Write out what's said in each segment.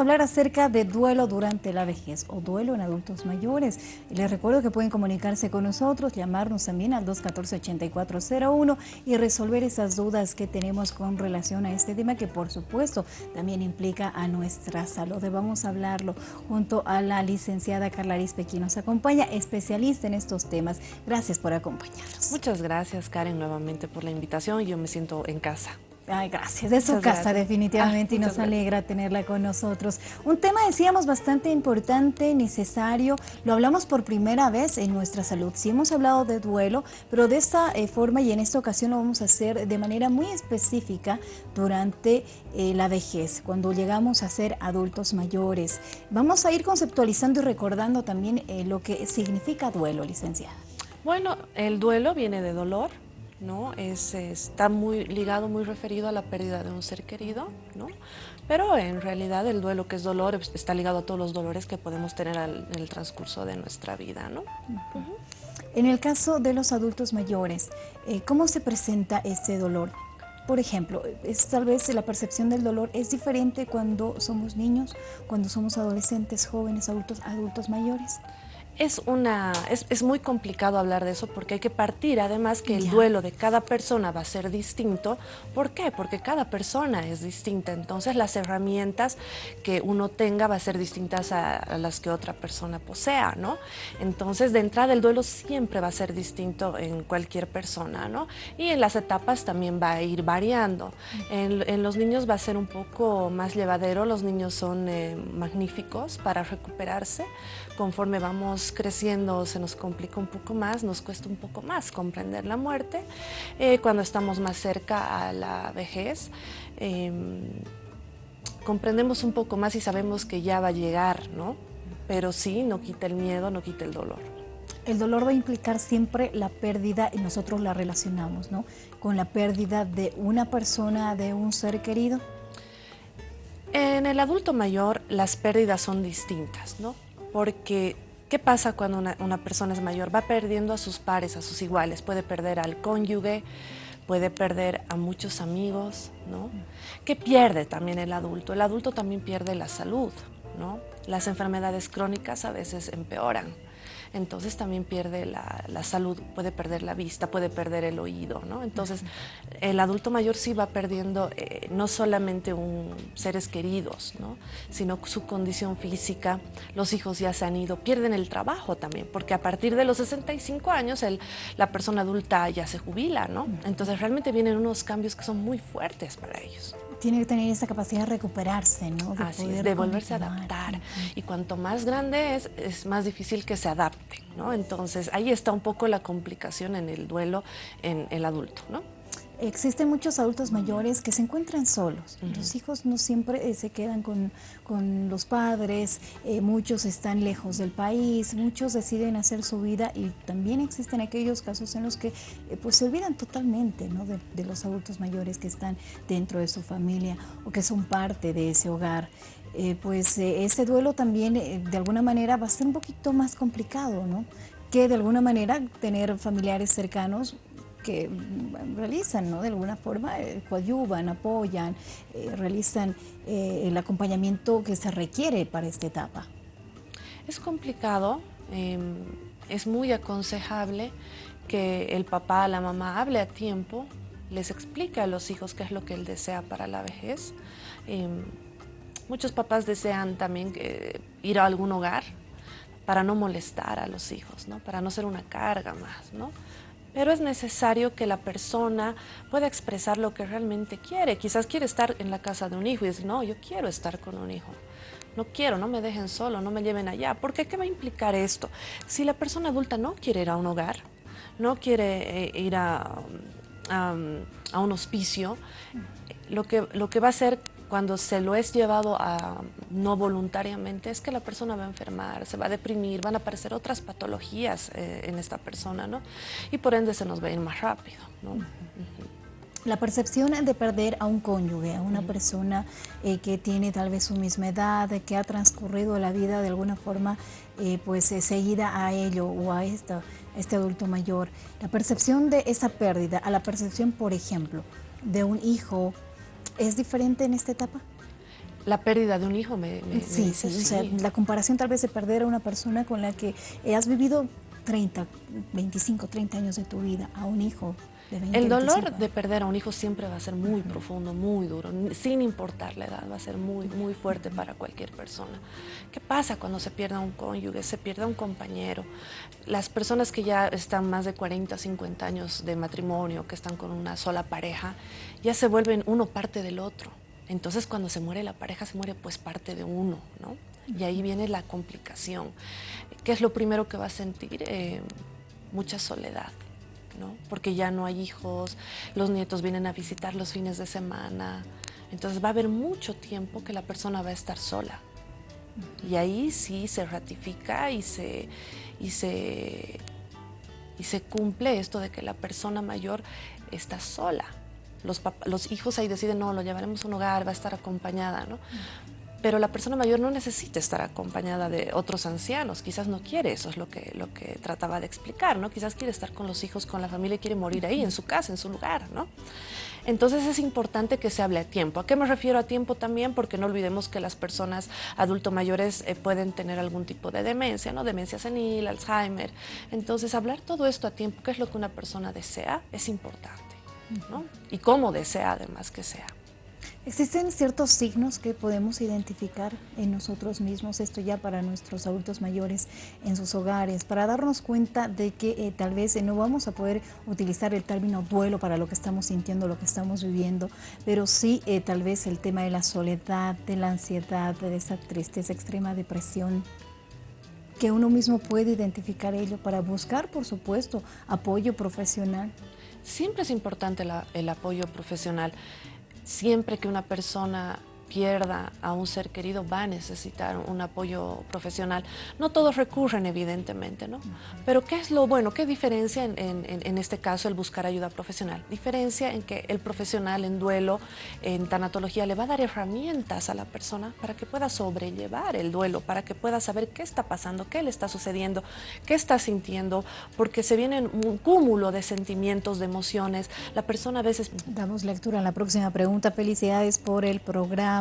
hablar acerca de duelo durante la vejez o duelo en adultos mayores. Les recuerdo que pueden comunicarse con nosotros, llamarnos también al 214-8401 y resolver esas dudas que tenemos con relación a este tema que por supuesto también implica a nuestra salud. Vamos a hablarlo junto a la licenciada Carla Arispe, quien nos acompaña, especialista en estos temas. Gracias por acompañarnos. Muchas gracias Karen nuevamente por la invitación. Yo me siento en casa. Ay, gracias. De su casa, definitivamente, y ah, nos alegra tenerla con nosotros. Un tema, decíamos, bastante importante, necesario. Lo hablamos por primera vez en nuestra salud. Sí hemos hablado de duelo, pero de esta eh, forma y en esta ocasión lo vamos a hacer de manera muy específica durante eh, la vejez, cuando llegamos a ser adultos mayores. Vamos a ir conceptualizando y recordando también eh, lo que significa duelo, licenciada. Bueno, el duelo viene de dolor, ¿no? Es, está muy ligado, muy referido a la pérdida de un ser querido, ¿no? Pero en realidad el duelo que es dolor está ligado a todos los dolores que podemos tener en el transcurso de nuestra vida, ¿no? En el caso de los adultos mayores, eh, ¿cómo se presenta este dolor? Por ejemplo, es, tal vez la percepción del dolor es diferente cuando somos niños, cuando somos adolescentes, jóvenes, adultos, adultos mayores. Es, una, es, es, muy complicado hablar de eso porque hay que partir, además que el duelo de cada persona va a ser distinto. ¿Por qué? Porque cada persona es distinta, entonces las herramientas que uno tenga va a ser distintas a, las que otra persona posea, ¿no? Entonces de entrada el duelo siempre va a ser distinto en cualquier persona, ¿no? Y en las etapas también va a ir variando. En, los niños va a ser un poco más llevadero, los niños son eh, magníficos para recuperarse conforme vamos creciendo se nos complica un poco más, nos cuesta un poco más comprender la muerte. Eh, cuando estamos más cerca a la vejez, em, comprendemos un poco más y sabemos que ya va a llegar, ¿no? Pero sí, no quita el miedo, no quita el dolor. El dolor va a implicar siempre la pérdida y nosotros la relacionamos, ¿no? Con la pérdida de una persona, de un ser querido. En el adulto mayor las pérdidas son distintas, ¿no? Porque ¿Qué pasa cuando una, persona es mayor? Va perdiendo a sus pares, a sus iguales, puede perder al cónyuge, puede perder a muchos amigos, ¿no? ¿Qué pierde también el adulto? El adulto también pierde la salud, ¿no? Las enfermedades crónicas a veces empeoran entonces también pierde la, salud, puede perder la vista, puede perder el oído, ¿no? Entonces el adulto mayor sí va perdiendo eh, no solamente un, seres queridos, ¿no? Sino su condición física, los hijos ya se han ido, pierden el trabajo también, porque a partir de los 65 años la persona adulta ya se jubila, ¿no? Entonces realmente vienen unos cambios que son muy fuertes para ellos tiene que tener esa capacidad de recuperarse, ¿no? De Así de volverse a adaptar. Y cuanto más grande es, es más difícil que se adapte, ¿no? Entonces, ahí está un poco la complicación en el duelo en el adulto, ¿no? Existen muchos adultos mayores que se encuentran solos. Los hijos no siempre eh, se quedan con, los padres, eh, muchos están lejos del país, muchos deciden hacer su vida y también existen aquellos casos en los que eh, pues se olvidan totalmente ¿no? de, los adultos mayores que están dentro de su familia o que son parte de ese hogar. pues ese duelo también de alguna manera va a ser un poquito más complicado, ¿no? que de alguna manera tener familiares cercanos que realizan, ¿no? De alguna forma, eh, coadyuvan, apoyan, eh, realizan eh, el acompañamiento que se requiere para esta etapa. Es complicado, em, es muy aconsejable que el papá, la mamá hable a tiempo, les explique a los hijos qué es lo que él desea para la vejez. Em, muchos papás desean también ir a algún hogar para no molestar a los hijos, ¿no? para no ser una carga más. ¿no? Pero es necesario que la persona pueda expresar lo que realmente quiere. Quizás quiere estar en la casa de un hijo y decir, no, yo quiero estar con un hijo. No quiero, no me dejen solo, no me lleven allá. Porque ¿qué va a implicar esto? Si la persona adulta no quiere ir a un hogar, no quiere eh, ir a, a, un hospicio, lo que, lo que va a hacer cuando se lo es llevado a no voluntariamente es que la persona va a enfermar, se va a deprimir, van a aparecer otras patologías eh, en esta persona, ¿no? Y por ende se nos va a ir más rápido, ¿no? La percepción de perder a un cónyuge, a una persona eh, que tiene tal vez su misma edad, que ha transcurrido la vida de alguna forma eh, pues seguida a ello o a, esta, a este adulto mayor, la percepción de esa pérdida, a la percepción, por ejemplo, de un hijo ¿Es diferente en esta etapa? La pérdida de un hijo me, sí, sí, o sea, la comparación tal vez de perder a una persona con la que has vivido 30, 25, 30 años de tu vida, a un hijo el dolor de perder a un hijo siempre va a ser muy profundo, muy duro, sin importar la edad, va a ser muy, muy fuerte para cualquier persona. ¿Qué pasa cuando se pierde un cónyuge, se pierde un compañero? Las personas que ya están más de 40, 50 años de matrimonio, que están con una sola pareja, ya se vuelven uno parte del otro. Entonces cuando se muere la pareja, se muere pues parte de uno, ¿no? Y ahí viene la complicación. ¿Qué es lo primero que va a sentir? Eh, mucha soledad porque ya no hay hijos, los nietos vienen a visitar los fines de semana. Entonces va a haber mucho tiempo que la persona va a estar sola. Y ahí sí se ratifica y se, y se, y se cumple esto de que la persona mayor está sola. Los, los hijos ahí deciden, no, lo llevaremos a un hogar, va a estar acompañada, ¿no? Pero la persona mayor no necesita estar acompañada de otros ancianos, quizás no quiere, eso es lo que, lo que trataba de explicar, ¿no? Quizás quiere estar con los hijos, con la familia y quiere morir ahí, en su casa, en su lugar, ¿no? Entonces es importante que se hable a tiempo. ¿A qué me refiero a tiempo también? Porque no olvidemos que las personas adulto mayores eh, pueden tener algún tipo de demencia, ¿no? Demencia senil, Alzheimer. Entonces hablar todo esto a tiempo, qué es lo que una persona desea, es importante, ¿no? Y cómo desea además que sea. Existen ciertos signos que podemos identificar en nosotros mismos, esto ya para nuestros adultos mayores en sus hogares, para darnos cuenta de que eh, tal vez eh, no vamos a poder utilizar el término duelo para lo que estamos sintiendo, lo que estamos viviendo, pero sí eh, tal vez el tema de la soledad, de la ansiedad, de esa tristeza, extrema depresión, que uno mismo puede identificar ello para buscar, por supuesto, apoyo profesional. Siempre es importante el apoyo profesional siempre que una persona pierda a un ser querido va a necesitar un apoyo profesional. No todos recurren, evidentemente, ¿no? Pero ¿qué es lo bueno? ¿Qué diferencia en, en, este caso el buscar ayuda profesional? Diferencia en que el profesional en duelo, en tanatología, le va a dar herramientas a la persona para que pueda sobrellevar el duelo, para que pueda saber qué está pasando, qué le está sucediendo, qué está sintiendo, porque se viene un cúmulo de sentimientos, de emociones. La persona a veces... Damos lectura a la próxima pregunta. Felicidades por el programa.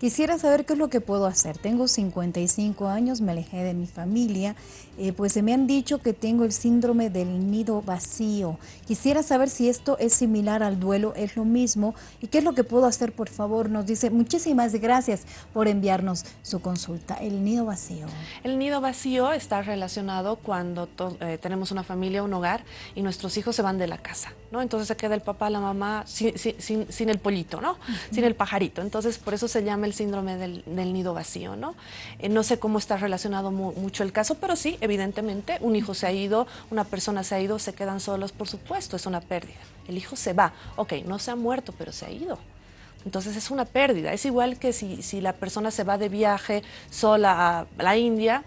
Quisiera saber qué es lo que puedo hacer. Tengo 55 años, me alejé de mi familia, eh, pues se me han dicho que tengo el síndrome del nido vacío. Quisiera saber si esto es similar al duelo, es lo mismo y qué es lo que puedo hacer, por favor. Nos dice muchísimas gracias por enviarnos su consulta. El nido vacío. El nido vacío está relacionado cuando eh, tenemos una familia, un hogar y nuestros hijos se van de la casa, ¿no? Entonces se queda el papá, la mamá sin, sin, el pollito, ¿no? Sin el pajarito. Entonces por eso se llama el síndrome del, nido vacío, ¿no? Eh, no sé cómo está relacionado mucho el caso, pero sí, evidentemente, un hijo se ha ido, una persona se ha ido, se quedan solos, por supuesto, es una pérdida. El hijo se va, ok, no se ha muerto, pero se ha ido. Entonces es una pérdida. Es igual que si, si la persona se va de viaje sola a la India,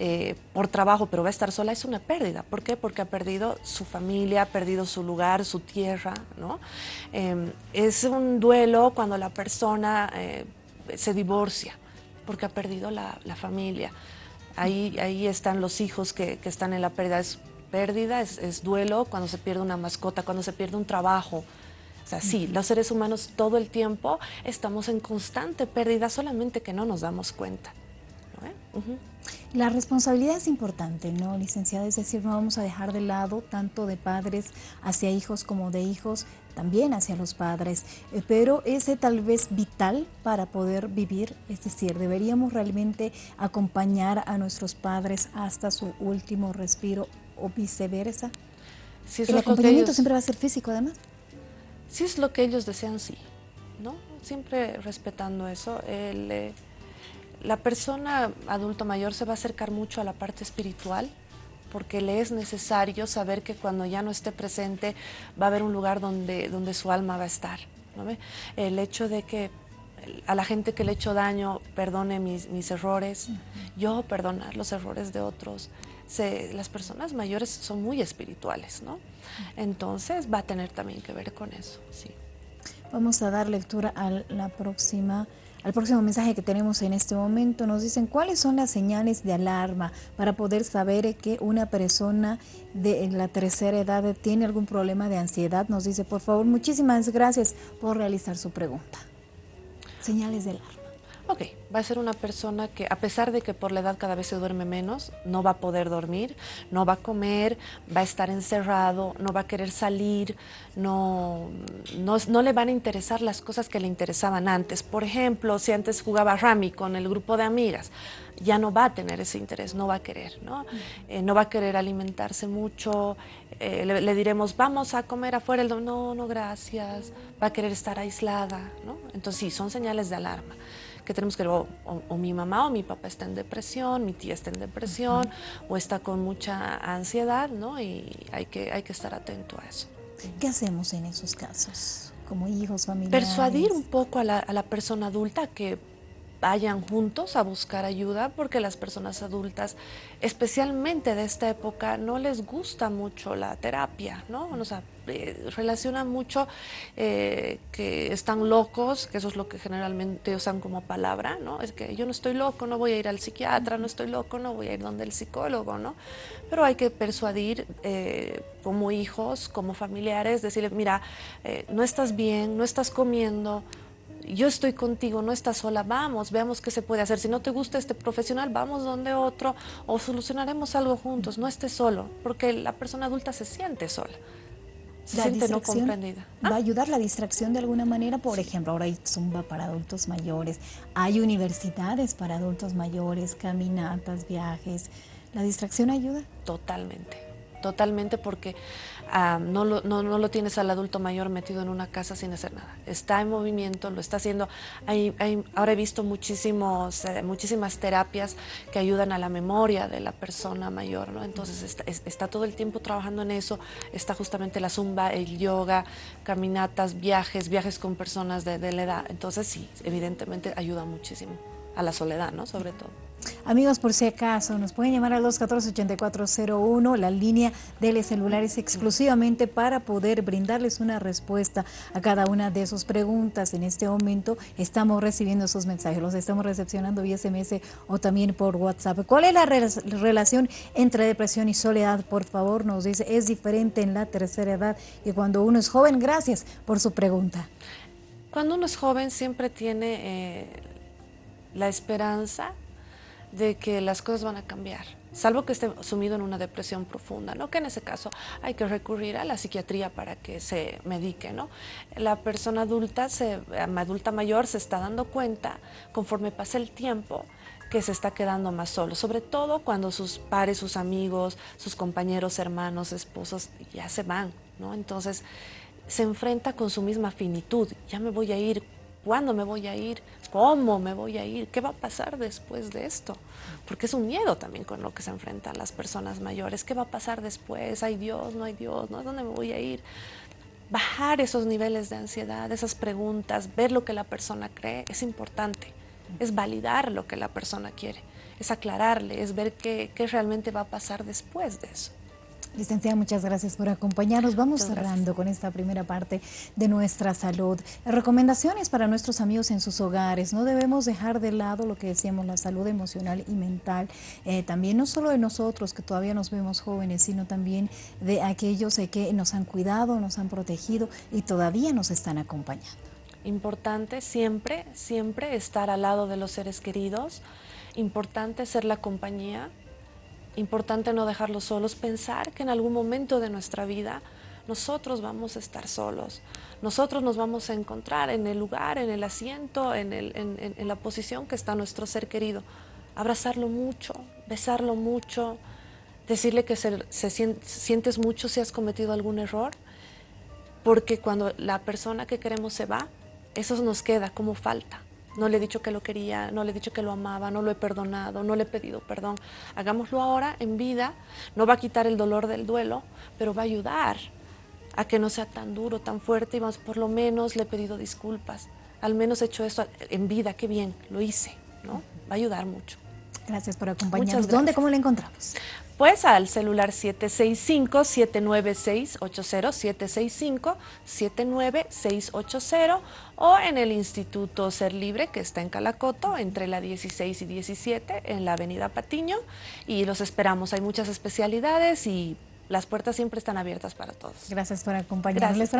eh, por trabajo, pero va a estar sola, es una pérdida. ¿Por qué? Porque ha perdido su familia, ha perdido su lugar, su tierra, ¿no? Em, es un duelo cuando la persona eh, se divorcia, porque ha perdido la, familia. Ahí, ahí están los hijos que, están en la pérdida. Es pérdida, es, duelo cuando se pierde una mascota, cuando se pierde un trabajo. O sea, sí, los seres humanos todo el tiempo estamos en constante pérdida, solamente que no nos damos cuenta. La responsabilidad es importante, ¿no, licenciada? Es decir, no vamos a dejar de lado tanto de padres hacia hijos como de hijos también hacia los padres, eh, pero ese tal vez vital para poder vivir, es decir, deberíamos realmente acompañar a nuestros padres hasta su último respiro o viceversa. Si El acompañamiento siempre va a ser físico además. Si es lo que ellos desean, sí, ¿no? Siempre respetando eso. El, eh, la persona adulto mayor se va a acercar mucho a la parte espiritual porque le es necesario saber que cuando ya no esté presente va a haber un lugar donde, donde su alma va a estar. El hecho de que a la gente que le he hecho daño perdone mis, mis errores, yo perdonar los errores de otros. las personas mayores son muy espirituales, ¿no? Entonces va a tener también que ver con eso, sí. Vamos a dar lectura a la próxima al próximo mensaje que tenemos en este momento nos dicen cuáles son las señales de alarma para poder saber que una persona de la tercera edad tiene algún problema de ansiedad. Nos dice, por favor, muchísimas gracias por realizar su pregunta. Señales de alarma. Ok, va a ser una persona que a pesar de que por la edad cada vez se duerme menos, no va a poder dormir, no va a comer, va a estar encerrado, no va a querer salir, no, no, le van a interesar las cosas que le interesaban antes. Por ejemplo, si antes jugaba Rami con el grupo de amigas, ya no va a tener ese interés, no va a querer, ¿no? Eh, no va a querer alimentarse mucho, eh, le, diremos, vamos a comer afuera, el no, no, gracias, va a querer estar aislada, ¿no? Entonces sí, son señales de alarma que tenemos que ver, o, mi mamá o mi papá está en depresión, mi tía está en depresión, o está con mucha ansiedad, ¿no? Y hay que, hay que estar atento a eso. ¿Qué hacemos en esos casos? Como hijos, familiares. Persuadir un poco a la, a la persona adulta que vayan juntos a buscar ayuda porque las personas adultas, especialmente de esta época, no les gusta mucho la terapia, ¿no? O sea, eh, relacionan mucho eh, que están locos, que eso es lo que generalmente usan como palabra, ¿no? Es que yo no estoy loco, no voy a ir al psiquiatra, no estoy loco, no voy a ir donde el psicólogo, ¿no? Pero hay que persuadir eh, como hijos, como familiares, decirle, mira, no estás bien, no estás comiendo, yo estoy contigo, no estás sola, vamos, veamos qué se puede hacer. Si no te gusta este profesional, vamos donde otro o solucionaremos algo juntos, no estés solo, porque la persona adulta se siente sola. Se siente no comprendida. ¿Va a ayudar la distracción de alguna manera? Por ejemplo, ahora hay Zumba para adultos mayores, hay universidades para adultos mayores, caminatas, viajes. ¿La distracción ayuda? Totalmente totalmente porque ah, no, lo, no, no, lo, tienes al adulto mayor metido en una casa sin hacer nada. Está en movimiento, lo está haciendo. Hay, ahora he visto muchísimos, eh, muchísimas terapias que ayudan a la memoria de la persona mayor, ¿no? Entonces está, está, todo el tiempo trabajando en eso. Está justamente la zumba, el yoga, caminatas, viajes, viajes con personas de, de la edad. Entonces sí, evidentemente ayuda muchísimo a la soledad, ¿no? Sobre todo. Amigos, por si acaso, nos pueden llamar al 214-8401, la línea de celulares exclusivamente para poder brindarles una respuesta a cada una de sus preguntas. En este momento estamos recibiendo esos mensajes, los estamos recepcionando vía SMS o también por WhatsApp. ¿Cuál es la relación entre depresión y soledad? Por favor, nos dice, es diferente en la tercera edad y cuando uno es joven. Gracias por su pregunta. Cuando uno es joven siempre tiene eh, la esperanza de que las cosas van a cambiar, salvo que esté sumido en una depresión profunda, ¿no? que en ese caso hay que recurrir a la psiquiatría para que se medique. ¿no? La persona adulta, se, adulta mayor se está dando cuenta, conforme pasa el tiempo, que se está quedando más solo, sobre todo cuando sus pares, sus amigos, sus compañeros, hermanos, esposos ya se van, ¿no? Entonces se enfrenta con su misma finitud, ya me voy a ir, ¿Cuándo me voy a ir? ¿Cómo me voy a ir? ¿Qué va a pasar después de esto? Porque es un miedo también con lo que se enfrentan las personas mayores. ¿Qué va a pasar después? ¿Hay Dios? ¿No hay Dios? ¿No? ¿Dónde me voy a ir? Bajar esos niveles de ansiedad, esas preguntas, ver lo que la persona cree, es importante. Es validar lo que la persona quiere, es aclararle, es ver qué, qué realmente va a pasar después de eso. Licenciada, muchas gracias por acompañarnos. Vamos cerrando con esta primera parte de nuestra salud. Recomendaciones para nuestros amigos en sus hogares. No debemos dejar de lado lo que decíamos, la salud emocional y mental. Eh, también no solo de nosotros, que todavía nos vemos jóvenes, sino también de aquellos eh, que nos han cuidado, nos han protegido y todavía nos están acompañando. Importante siempre, siempre estar al lado de los seres queridos. Importante ser la compañía Importante no dejarlos solos, pensar que en algún momento de nuestra vida nosotros vamos a estar solos, nosotros nos vamos a encontrar en el lugar, en el asiento, en, la posición que está nuestro ser querido. Abrazarlo mucho, besarlo mucho, decirle que se, sientes mucho si has cometido algún error, porque cuando la persona que queremos se va, eso nos queda como falta no le he dicho que lo quería, no le he dicho que lo amaba, no lo he perdonado, no le he pedido perdón. Hagámoslo ahora en vida, no va a quitar el dolor del duelo, pero va a ayudar a que no sea tan duro, tan fuerte y más por lo menos le he pedido disculpas. Al menos he hecho eso en vida, qué bien, lo hice, ¿no? Va a ayudar mucho. Gracias por acompañarnos. ¿Dónde, cómo le encontramos? Pues al celular 765-79680, 765-79680 o en el Instituto Ser Libre que está en Calacoto, entre la 16 y 17 en la Avenida Patiño y los esperamos. Hay muchas especialidades y las puertas siempre están abiertas para todos. Gracias por acompañarnos.